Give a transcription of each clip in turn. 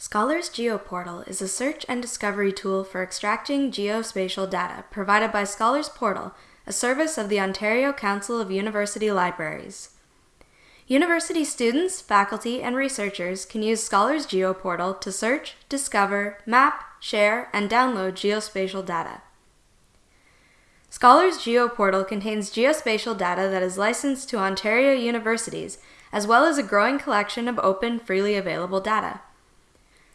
Scholars GeoPortal is a search and discovery tool for extracting geospatial data provided by Scholars Portal, a service of the Ontario Council of University Libraries. University students, faculty, and researchers can use Scholars GeoPortal to search, discover, map, share, and download geospatial data. Scholars GeoPortal contains geospatial data that is licensed to Ontario universities, as well as a growing collection of open, freely available data.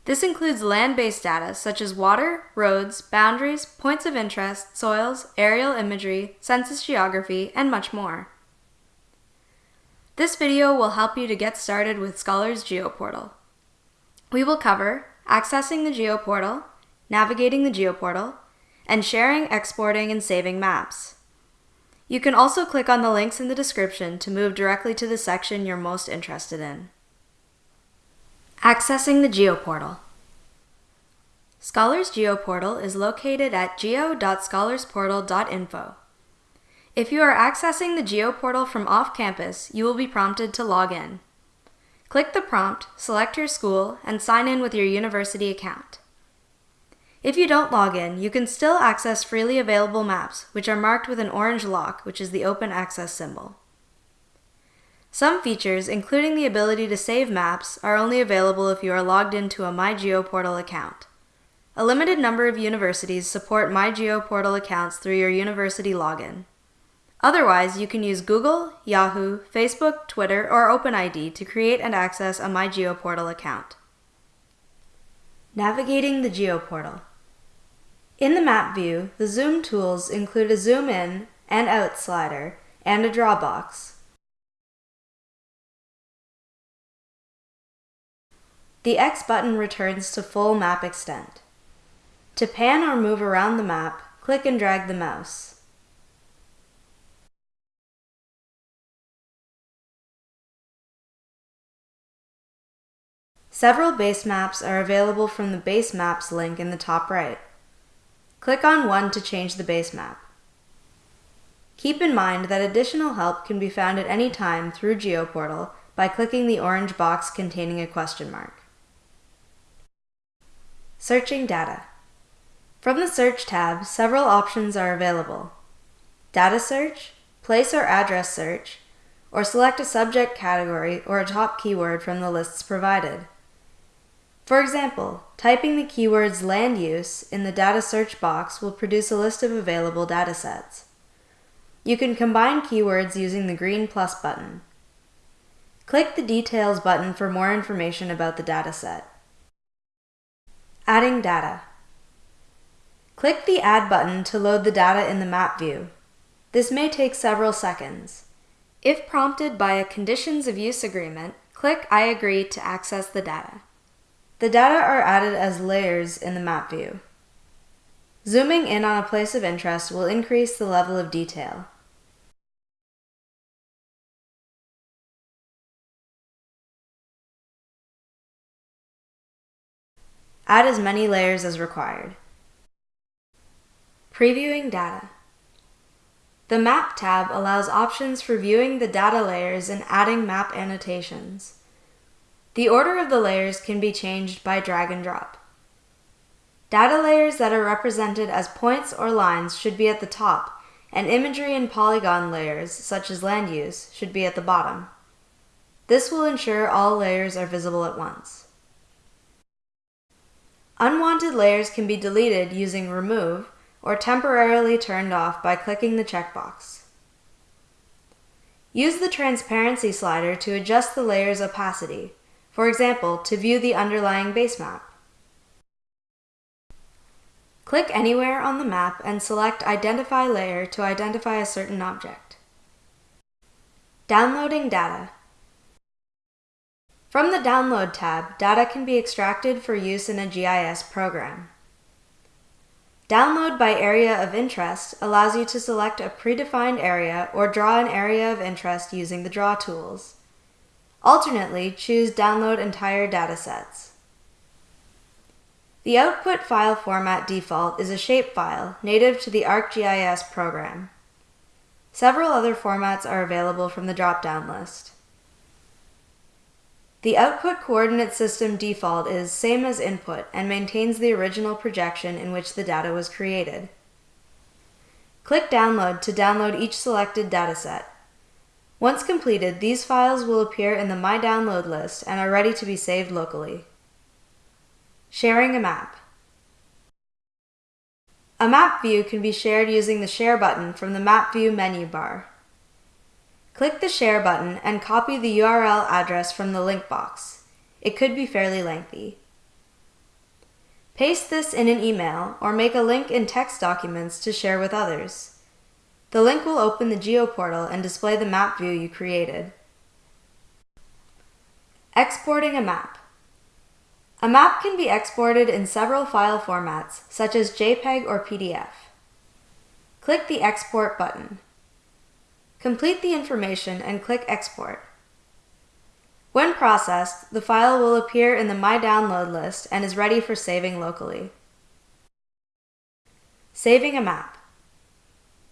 This includes land-based data such as water, roads, boundaries, points of interest, soils, aerial imagery, census geography, and much more. This video will help you to get started with Scholars GeoPortal. We will cover accessing the GeoPortal, navigating the GeoPortal, and sharing, exporting, and saving maps. You can also click on the links in the description to move directly to the section you're most interested in. Accessing the GeoPortal. Scholars GeoPortal is located at geo.scholarsportal.info. If you are accessing the GeoPortal from off campus, you will be prompted to log in. Click the prompt, select your school, and sign in with your university account. If you don't log in, you can still access freely available maps, which are marked with an orange lock, which is the open access symbol. Some features, including the ability to save maps, are only available if you are logged into a MyGeoPortal account. A limited number of universities support MyGeoPortal accounts through your university login. Otherwise, you can use Google, Yahoo, Facebook, Twitter, or OpenID to create and access a MyGeoPortal account. Navigating the GeoPortal. In the map view, the zoom tools include a zoom in and out slider and a draw box. The X button returns to full map extent. To pan or move around the map, click and drag the mouse. Several base maps are available from the Base Maps link in the top right. Click on one to change the base map. Keep in mind that additional help can be found at any time through GeoPortal by clicking the orange box containing a question mark. Searching data. From the Search tab, several options are available. Data search, place or address search, or select a subject category or a top keyword from the lists provided. For example, typing the keywords land use in the data search box will produce a list of available datasets. You can combine keywords using the green plus button. Click the Details button for more information about the dataset. Adding data. Click the Add button to load the data in the map view. This may take several seconds. If prompted by a Conditions of Use agreement, click I agree to access the data. The data are added as layers in the map view. Zooming in on a place of interest will increase the level of detail. Add as many layers as required. Previewing data. The Map tab allows options for viewing the data layers and adding map annotations. The order of the layers can be changed by drag and drop. Data layers that are represented as points or lines should be at the top, and imagery and polygon layers, such as land use, should be at the bottom. This will ensure all layers are visible at once. Unwanted layers can be deleted using Remove or temporarily turned off by clicking the checkbox. Use the Transparency slider to adjust the layer's opacity, for example, to view the underlying base map. Click anywhere on the map and select Identify Layer to identify a certain object. Downloading data. From the Download tab, data can be extracted for use in a GIS program. Download by area of interest allows you to select a predefined area or draw an area of interest using the Draw tools. Alternately, choose Download entire datasets. The output file format default is a shapefile native to the ArcGIS program. Several other formats are available from the drop-down list. The output coordinate system default is same as input and maintains the original projection in which the data was created. Click Download to download each selected dataset. Once completed, these files will appear in the My Download list and are ready to be saved locally. Sharing a map. A map view can be shared using the Share button from the Map View menu bar. Click the Share button and copy the URL address from the link box. It could be fairly lengthy. Paste this in an email or make a link in text documents to share with others. The link will open the GeoPortal and display the map view you created. Exporting a map. A map can be exported in several file formats, such as JPEG or PDF. Click the Export button. Complete the information and click Export. When processed, the file will appear in the My Download list and is ready for saving locally. Saving a map.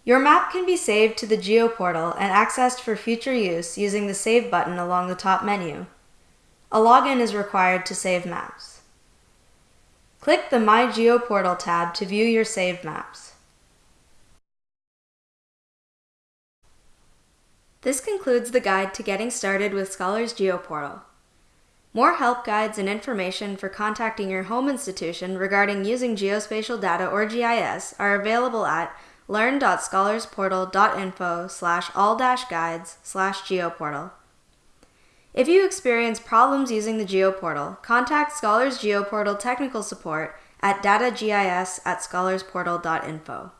Your map can be saved to the GeoPortal and accessed for future use using the Save button along the top menu. A login is required to save maps. Click the My GeoPortal tab to view your saved maps. This concludes the guide to getting started with Scholars GeoPortal. More help guides and information for contacting your home institution regarding using geospatial data or GIS are available at learn.scholarsportal.info slash all-guides slash geoportal. If you experience problems using the GeoPortal, contact Scholars GeoPortal technical support at datagis at scholarsportal.info.